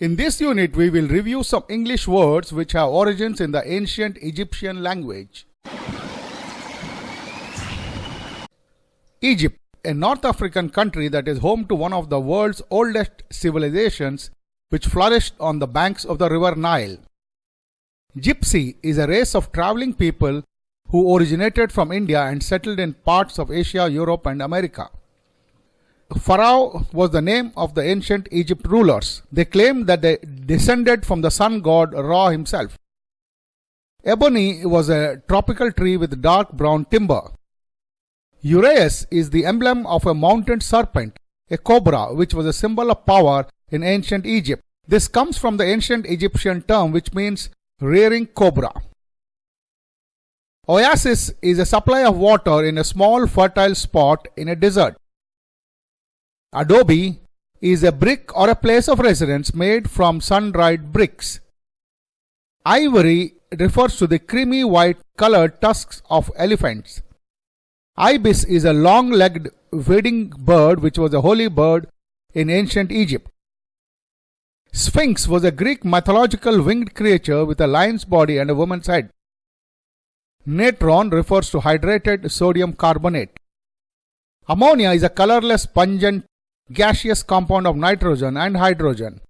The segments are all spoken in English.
In this unit, we will review some English words which have origins in the ancient Egyptian language. Egypt, a North African country that is home to one of the world's oldest civilizations which flourished on the banks of the river Nile. Gypsy is a race of traveling people who originated from India and settled in parts of Asia, Europe, and America. Pharaoh was the name of the ancient Egypt rulers. They claimed that they descended from the sun god Ra himself. Ebony was a tropical tree with dark brown timber. Uraeus is the emblem of a mountain serpent, a cobra, which was a symbol of power in ancient Egypt. This comes from the ancient Egyptian term which means rearing cobra. Oasis is a supply of water in a small fertile spot in a desert. Adobe is a brick or a place of residence made from sun-dried bricks. Ivory refers to the creamy white colored tusks of elephants. Ibis is a long-legged wading bird which was a holy bird in ancient Egypt. Sphinx was a Greek mythological winged creature with a lion's body and a woman's head. Natron refers to hydrated sodium carbonate. Ammonia is a colorless pungent gaseous compound of nitrogen and hydrogen.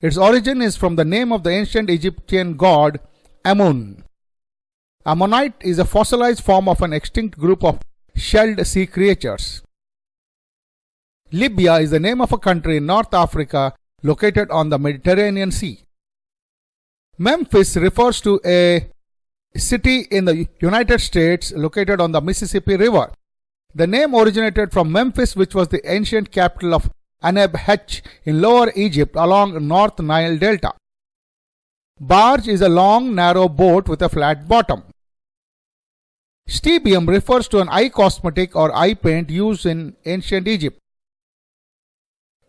Its origin is from the name of the ancient Egyptian god Amun. Ammonite is a fossilized form of an extinct group of shelled sea creatures. Libya is the name of a country in North Africa located on the Mediterranean Sea. Memphis refers to a city in the United States located on the Mississippi River. The name originated from Memphis, which was the ancient capital of Aneb in Lower Egypt along North Nile Delta. Barge is a long, narrow boat with a flat bottom. Stibium refers to an eye cosmetic or eye paint used in ancient Egypt.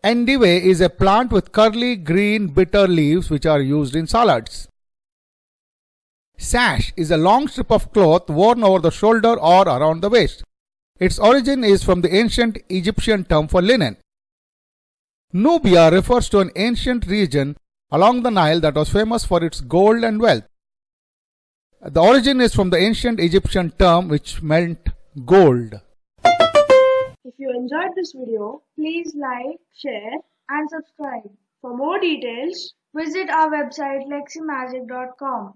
Endive is a plant with curly green bitter leaves which are used in salads. Sash is a long strip of cloth worn over the shoulder or around the waist. Its origin is from the ancient Egyptian term for linen. Nubia refers to an ancient region along the Nile that was famous for its gold and wealth. The origin is from the ancient Egyptian term which meant gold. If you enjoyed this video, please like, share and subscribe. For more details, visit our website leximagic.com.